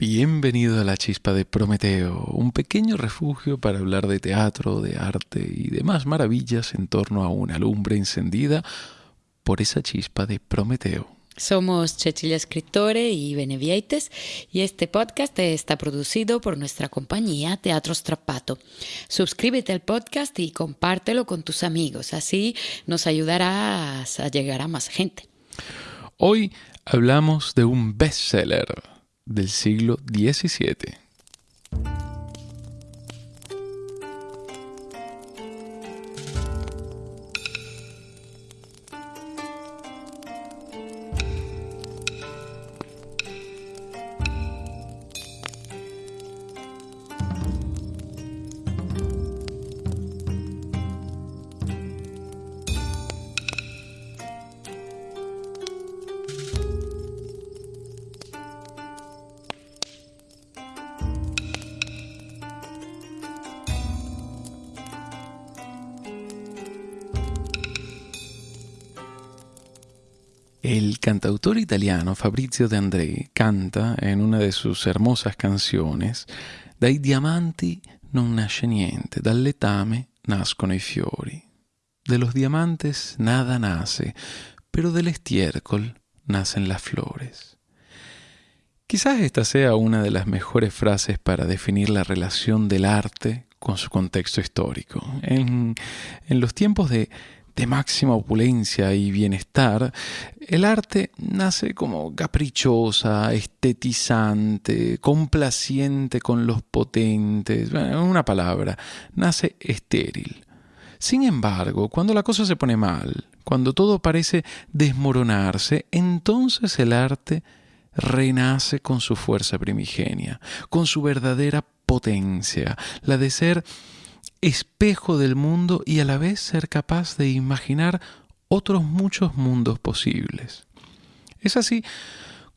Bienvenido a la chispa de Prometeo, un pequeño refugio para hablar de teatro, de arte y demás maravillas en torno a una lumbre encendida por esa chispa de Prometeo. Somos Cecilia Escritore y Benevieites y este podcast está producido por nuestra compañía Teatro Strappato. Suscríbete al podcast y compártelo con tus amigos, así nos ayudarás a llegar a más gente. Hoy hablamos de un bestseller del siglo XVII. El cantautor italiano Fabrizio De André canta en una de sus hermosas canciones Dai diamanti non nasce niente, dal letame nascono i fiori. De los diamantes nada nace, pero del estiércol nacen las flores. Quizás esta sea una de las mejores frases para definir la relación del arte con su contexto histórico. En, en los tiempos de de máxima opulencia y bienestar, el arte nace como caprichosa, estetizante, complaciente con los potentes, en una palabra, nace estéril. Sin embargo, cuando la cosa se pone mal, cuando todo parece desmoronarse, entonces el arte renace con su fuerza primigenia, con su verdadera potencia, la de ser espejo del mundo y a la vez ser capaz de imaginar otros muchos mundos posibles. Es así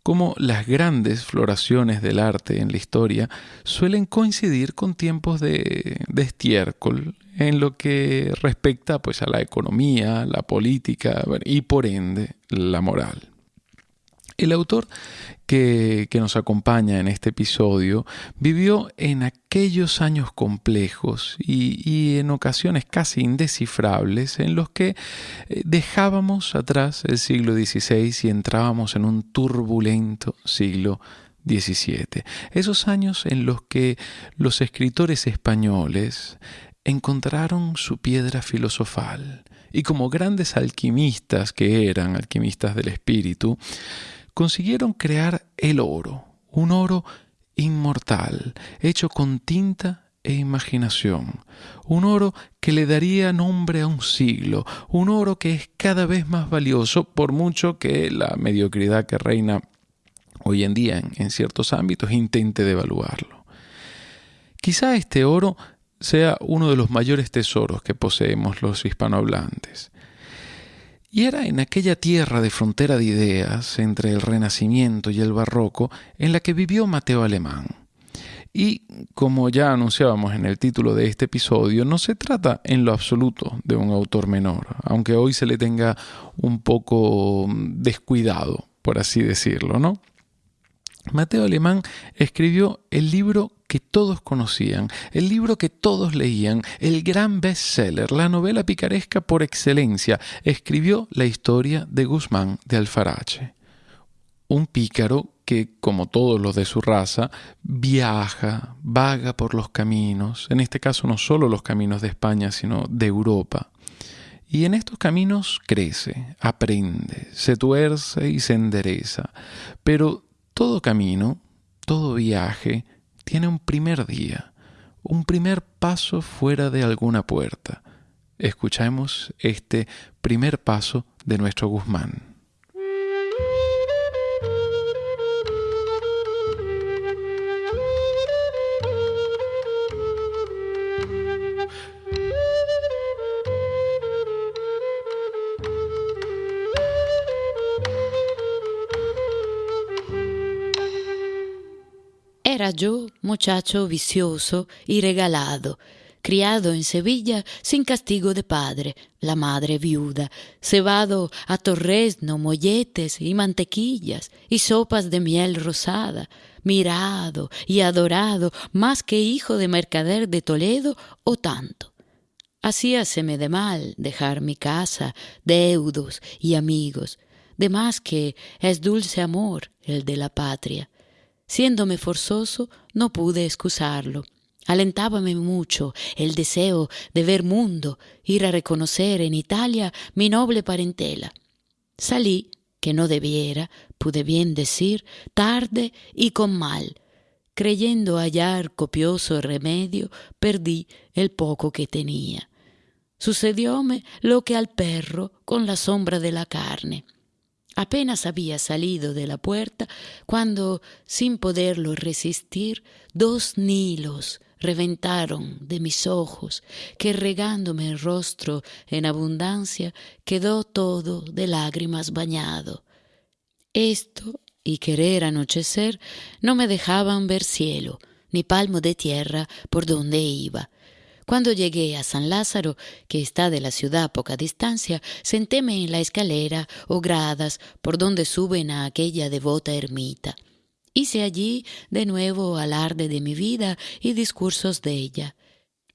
como las grandes floraciones del arte en la historia suelen coincidir con tiempos de, estiércol en lo que respecta pues, a la economía, la política y por ende la moral. El autor que, nos acompaña en este episodio vivió en aquellos años complejos y, en ocasiones casi indescifrables en los que eh, dejábamos atrás el siglo XVI y entrábamos en un turbulento siglo XVII. Esos años en los que los escritores españoles encontraron su piedra filosofal y como grandes alquimistas que eran, alquimistas del espíritu, consiguieron crear el oro, un oro inmortal, hecho con tinta e imaginación, un oro que le daría nombre a un siglo, un oro que es cada vez más valioso por mucho que la mediocridad que reina hoy en día en, ciertos ámbitos intente devaluarlo. Quizá este oro sea uno de los mayores tesoros que poseemos los hispanohablantes. Y era en aquella tierra de frontera de ideas entre el Renacimiento y el Barroco en la que vivió Mateo Alemán. Y como ya anunciábamos en el título de este episodio, no se trata en lo absoluto de un autor menor, aunque hoy se le tenga un poco descuidado, por así decirlo, ¿no? Mateo Alemán escribió el libro que todos conocían, el libro que todos leían, el gran bestseller, la novela picaresca por excelencia, escribió la historia de Guzmán de Alfarache. Un pícaro que, como todos los de su raza, viaja, vaga por los caminos, en este caso no solo los caminos de España, sino de Europa. Y en estos caminos crece, aprende, se tuerce y se endereza. Pero todo camino, todo viaje, tiene un primer día, un primer paso fuera de alguna puerta. Escuchemos este primer paso de nuestro Guzmán. Era yo muchacho vicioso y regalado, criado en Sevilla sin castigo de padre, la madre viuda, cebado a torresno, molletes y mantequillas y sopas de miel rosada, mirado y adorado más que hijo de mercader de Toledo o tanto. Hacíaseme de mal dejar mi casa, deudos y amigos, de más que es dulce amor el de la patria. Siéndome forzoso, no pude excusarlo. Alentábame mucho el deseo de ver mundo, ir a reconocer en Italia mi noble parentela. Salí, que no debiera, pude bien decir, tarde y con mal. Creyendo hallar copioso remedio, perdí el poco que tenía. Sucedióme lo que al perro con la sombra de la carne. Apenas había salido de la puerta cuando, sin poderlo resistir, dos nilos reventaron de mis ojos, que regándome el rostro en abundancia, quedó todo de lágrimas bañado. Esto y querer anochecer no me dejaban ver cielo, ni palmo de tierra por donde iba. Cuando llegué a San Lázaro, que está de la ciudad a poca distancia, sentéme en la escalera o gradas por donde suben a aquella devota ermita. Hice allí de nuevo alarde de mi vida y discursos de ella.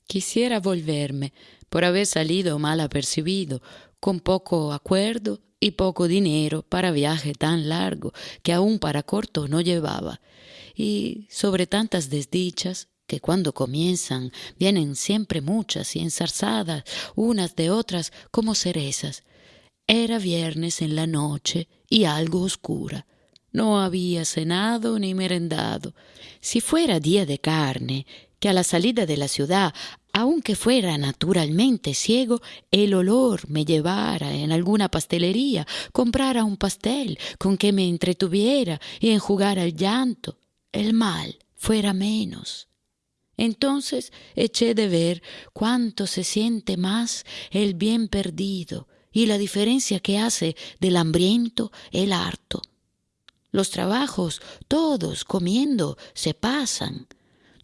Quisiera volverme, por haber salido mal apercibido, con poco acuerdo y poco dinero para viaje tan largo que aún para corto no llevaba, y sobre tantas desdichas que cuando comienzan vienen siempre muchas y ensarzadas unas de otras como cerezas. Era viernes en la noche y algo oscura. No había cenado ni merendado. Si fuera día de carne, que a la salida de la ciudad, aunque fuera naturalmente ciego, el olor me llevara en alguna pastelería, comprara un pastel con que me entretuviera y enjugara el llanto, el mal fuera menos. Entonces eché de ver cuánto se siente más el bien perdido y la diferencia que hace del hambriento el harto. Los trabajos, todos comiendo, se pasan.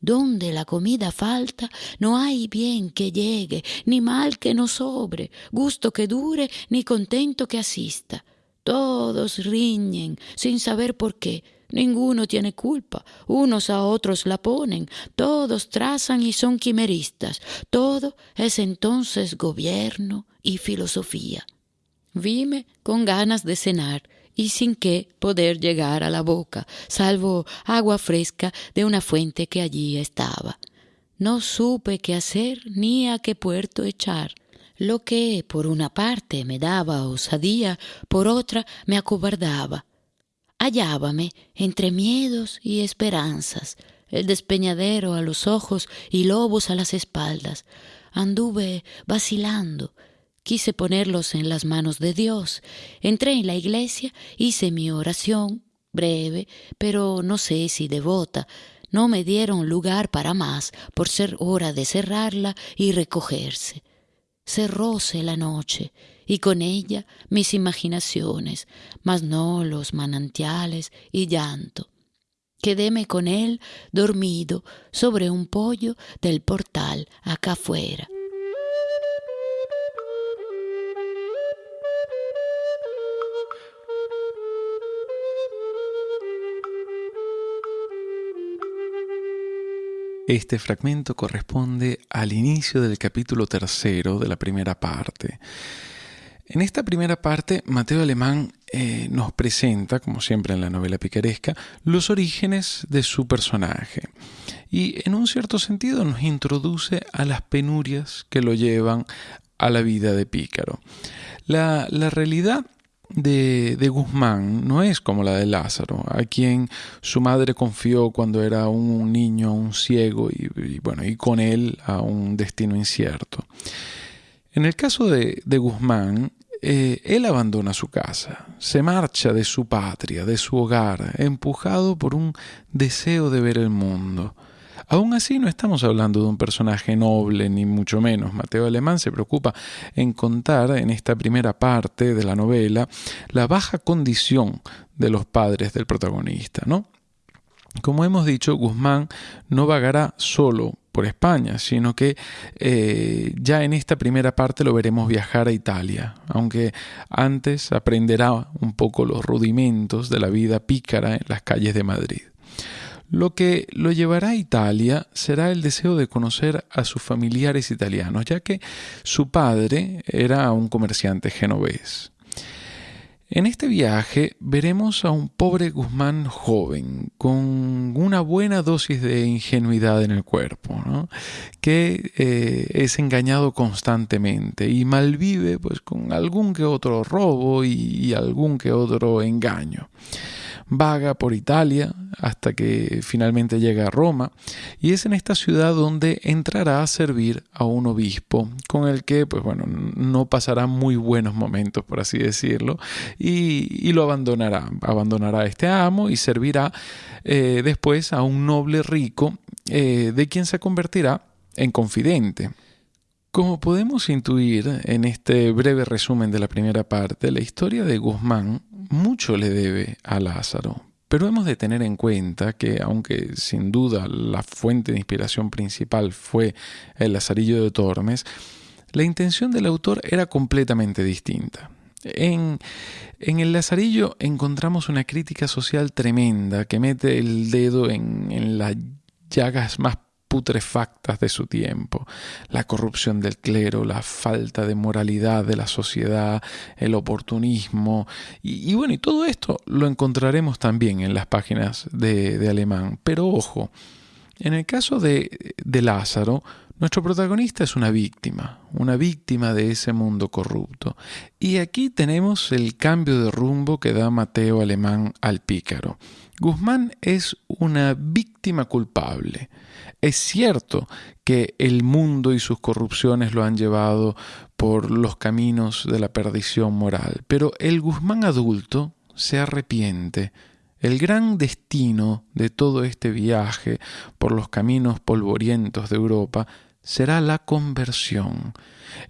Donde la comida falta, no hay bien que llegue, ni mal que no sobre, gusto que dure, ni contento que asista. Todos riñen sin saber por qué, Ninguno tiene culpa, unos a otros la ponen, todos trazan y son quimeristas, todo es entonces gobierno y filosofía. Vime con ganas de cenar y sin que poder llegar a la boca, salvo agua fresca de una fuente que allí estaba. No supe qué hacer ni a qué puerto echar. Lo que por una parte me daba osadía, por otra me acobardaba hallábame entre miedos y esperanzas, el despeñadero a los ojos y lobos a las espaldas. Anduve vacilando, quise ponerlos en las manos de Dios. Entré en la iglesia, hice mi oración, breve, pero no sé si devota. No me dieron lugar para más, por ser hora de cerrarla y recogerse. Cerróse la noche, y con ella mis imaginaciones, mas no los manantiales y llanto. Quedéme con él dormido sobre un pollo del portal acá afuera. Este fragmento corresponde al inicio del capítulo tercero de la primera parte. En esta primera parte, Mateo Alemán eh, nos presenta, como siempre en la novela picaresca, los orígenes de su personaje y en un cierto sentido nos introduce a las penurias que lo llevan a la vida de pícaro. La, realidad de, Guzmán no es como la de Lázaro, a quien su madre confió cuando era un niño, un ciego y, bueno, y con él a un destino incierto. En el caso de, Guzmán, eh, él abandona su casa, se marcha de su patria, de su hogar, empujado por un deseo de ver el mundo. Aún así no estamos hablando de un personaje noble, ni mucho menos. Mateo Alemán se preocupa en contar en esta primera parte de la novela la baja condición de los padres del protagonista, ¿no? Como hemos dicho, Guzmán no vagará solo por España, sino que eh, ya en esta primera parte lo veremos viajar a Italia, aunque antes aprenderá un poco los rudimentos de la vida pícara en las calles de Madrid. Lo que lo llevará a Italia será el deseo de conocer a sus familiares italianos, ya que su padre era un comerciante genovés. En este viaje veremos a un pobre Guzmán joven, con una buena dosis de ingenuidad en el cuerpo, que eh, es engañado constantemente y malvive pues, con algún que otro robo y algún que otro engaño vaga por Italia hasta que finalmente llega a Roma y es en esta ciudad donde entrará a servir a un obispo con el que pues bueno no pasará muy buenos momentos por así decirlo y, lo abandonará abandonará a este amo y servirá eh, después a un noble rico eh, de quien se convertirá en confidente. Como podemos intuir en este breve resumen de la primera parte, la historia de Guzmán mucho le debe a Lázaro, pero hemos de tener en cuenta que, aunque sin duda la fuente de inspiración principal fue el Lazarillo de Tormes, la intención del autor era completamente distinta. En, en, el Lazarillo encontramos una crítica social tremenda que mete el dedo en, en las llagas más putrefactas de su tiempo, la corrupción del clero, la falta de moralidad de la sociedad, el oportunismo, y, bueno, y todo esto lo encontraremos también en las páginas de, de Alemán. Pero ojo, en el caso de, de Lázaro, nuestro protagonista es una víctima, una víctima de ese mundo corrupto. Y aquí tenemos el cambio de rumbo que da Mateo Alemán al pícaro. Guzmán es una víctima culpable. Es cierto que el mundo y sus corrupciones lo han llevado por los caminos de la perdición moral, pero el Guzmán adulto se arrepiente. El gran destino de todo este viaje por los caminos polvorientos de Europa será la conversión.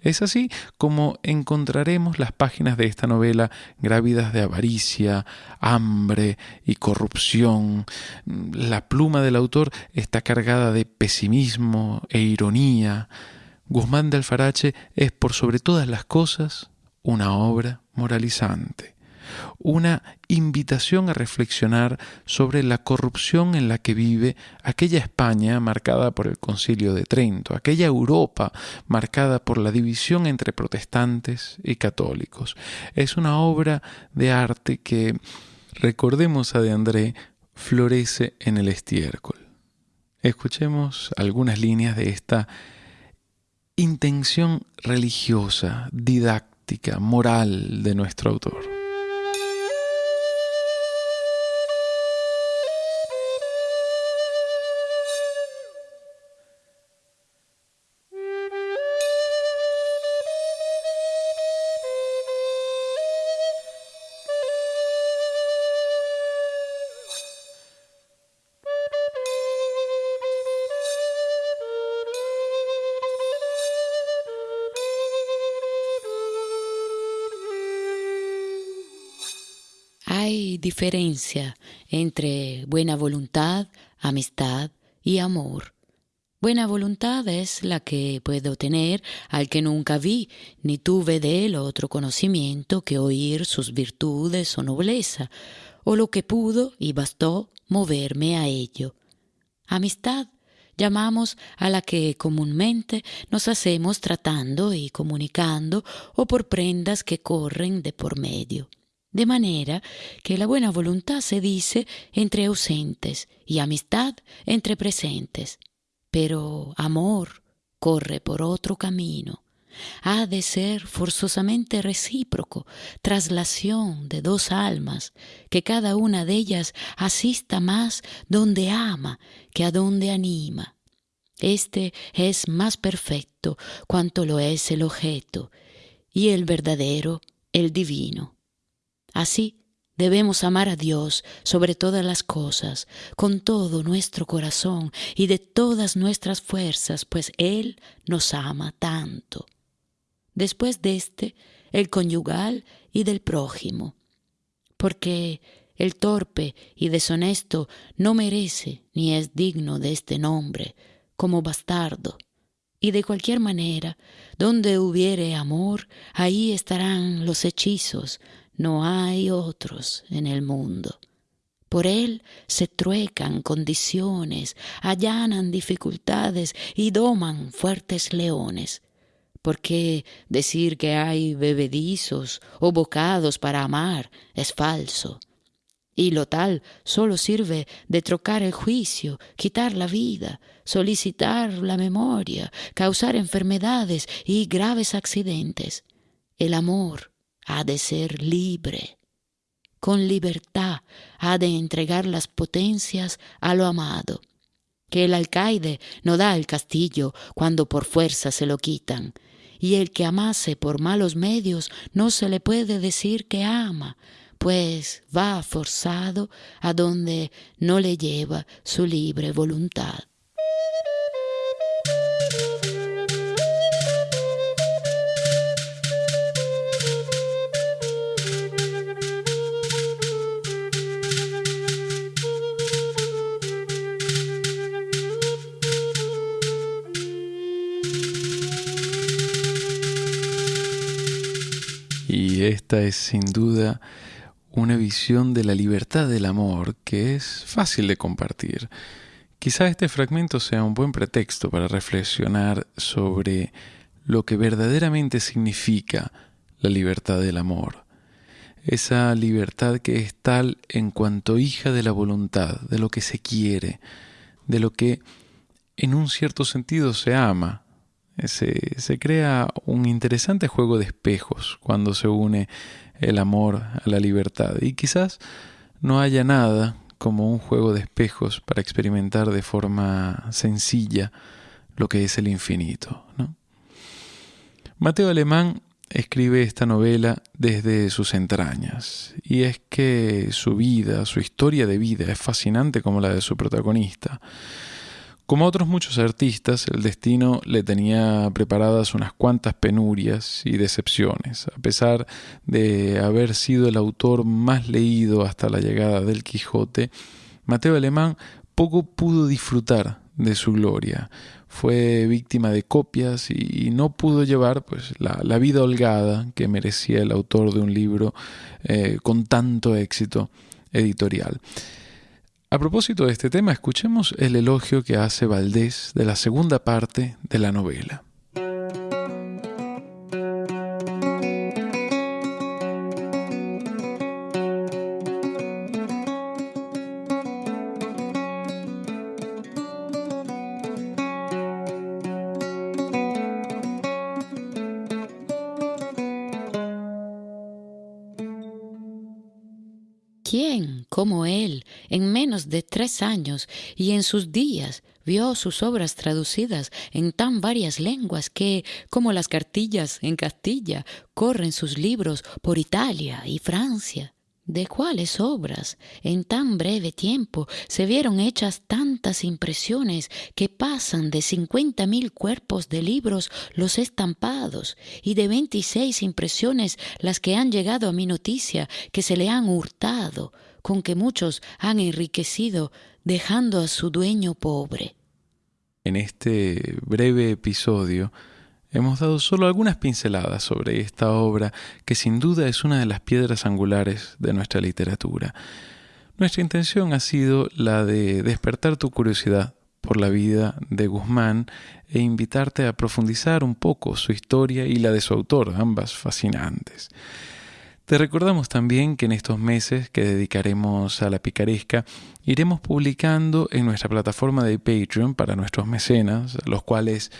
Es así como encontraremos las páginas de esta novela grávidas de avaricia, hambre y corrupción. La pluma del autor está cargada de pesimismo e ironía. Guzmán de Alfarache es por sobre todas las cosas una obra moralizante una invitación a reflexionar sobre la corrupción en la que vive aquella España marcada por el concilio de Trento, aquella Europa marcada por la división entre protestantes y católicos. Es una obra de arte que, recordemos a de André, florece en el estiércol. Escuchemos algunas líneas de esta intención religiosa, didáctica, moral de nuestro autor. Diferencia entre buena voluntad, amistad y amor. Buena voluntad es la que puedo tener al que nunca vi, ni tuve de él otro conocimiento que oír sus virtudes o nobleza, o lo que pudo y bastó moverme a ello. Amistad llamamos a la que comúnmente nos hacemos tratando y comunicando o por prendas que corren de por medio de manera que la buena voluntad se dice entre ausentes y amistad entre presentes. Pero amor corre por otro camino. Ha de ser forzosamente recíproco, traslación de dos almas, que cada una de ellas asista más donde ama que a donde anima. Este es más perfecto cuanto lo es el objeto, y el verdadero, el divino. Así debemos amar a Dios sobre todas las cosas, con todo nuestro corazón y de todas nuestras fuerzas, pues Él nos ama tanto. Después de este, el conyugal y del prójimo, porque el torpe y deshonesto no merece ni es digno de este nombre, como bastardo. Y de cualquier manera, donde hubiere amor, ahí estarán los hechizos, no hay otros en el mundo. Por él se truecan condiciones, allanan dificultades y doman fuertes leones. Porque decir que hay bebedizos o bocados para amar es falso. Y lo tal solo sirve de trocar el juicio, quitar la vida, solicitar la memoria, causar enfermedades y graves accidentes. El amor ha de ser libre con libertad ha de entregar las potencias a lo amado, que el alcaide no da el castillo cuando por fuerza se lo quitan, y el que amase por malos medios no se le puede decir que ama, pues va forzado a donde no le lleva su libre voluntad. Esta es sin duda una visión de la libertad del amor que es fácil de compartir. Quizá este fragmento sea un buen pretexto para reflexionar sobre lo que verdaderamente significa la libertad del amor. Esa libertad que es tal en cuanto hija de la voluntad, de lo que se quiere, de lo que en un cierto sentido se ama, se, se, crea un interesante juego de espejos cuando se une el amor a la libertad. Y quizás no haya nada como un juego de espejos para experimentar de forma sencilla lo que es el infinito. Mateo Alemán escribe esta novela desde sus entrañas, y es que su vida, su historia de vida es fascinante como la de su protagonista. Como a otros muchos artistas, el destino le tenía preparadas unas cuantas penurias y decepciones, a pesar de haber sido el autor más leído hasta la llegada del Quijote, Mateo Alemán poco pudo disfrutar de su gloria. Fue víctima de copias y no pudo llevar pues, la, vida holgada que merecía el autor de un libro eh, con tanto éxito editorial. A propósito de este tema, escuchemos el elogio que hace Valdés de la segunda parte de la novela. ¿Quién, como él, en menos de tres años y en sus días, vio sus obras traducidas en tan varias lenguas que, como las cartillas en Castilla, corren sus libros por Italia y Francia? de cuáles obras en tan breve tiempo se vieron hechas tantas impresiones que pasan de cincuenta mil cuerpos de libros los estampados y de veintiséis impresiones las que han llegado a mi noticia que se le han hurtado, con que muchos han enriquecido dejando a su dueño pobre. En este breve episodio Hemos dado solo algunas pinceladas sobre esta obra que sin duda es una de las piedras angulares de nuestra literatura. Nuestra intención ha sido la de despertar tu curiosidad por la vida de Guzmán e invitarte a profundizar un poco su historia y la de su autor, ambas fascinantes. Te recordamos también que en estos meses que dedicaremos a la picaresca iremos publicando en nuestra plataforma de Patreon para nuestros mecenas, los cuales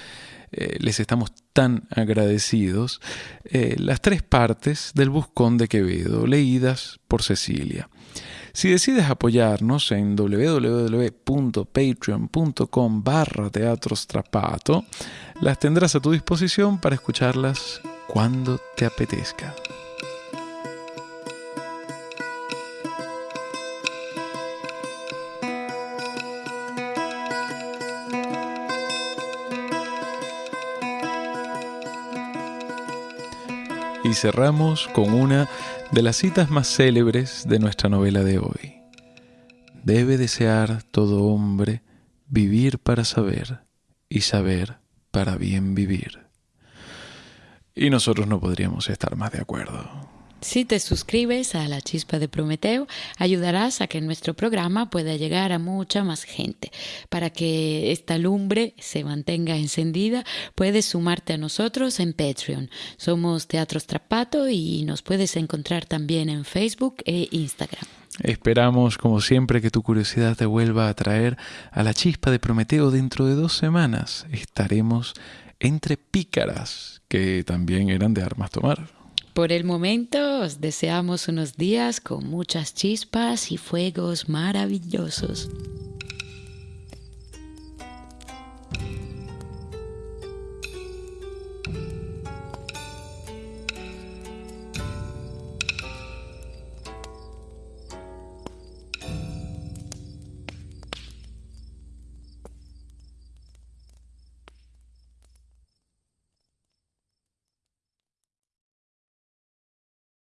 eh, les estamos tan agradecidos, eh, las tres partes del Buscón de Quevedo, leídas por Cecilia. Si decides apoyarnos en www.patreon.com barra teatrostrapato, las tendrás a tu disposición para escucharlas cuando te apetezca. Y cerramos con una de las citas más célebres de nuestra novela de hoy. Debe desear todo hombre vivir para saber y saber para bien vivir. Y nosotros no podríamos estar más de acuerdo. Si te suscribes a La Chispa de Prometeo, ayudarás a que nuestro programa pueda llegar a mucha más gente. Para que esta lumbre se mantenga encendida, puedes sumarte a nosotros en Patreon. Somos Teatro Strapato y nos puedes encontrar también en Facebook e Instagram. Esperamos, como siempre, que tu curiosidad te vuelva a traer a la chispa de Prometeo dentro de dos semanas. Estaremos entre pícaras, que también eran de armas tomar. Por el momento os deseamos unos días con muchas chispas y fuegos maravillosos.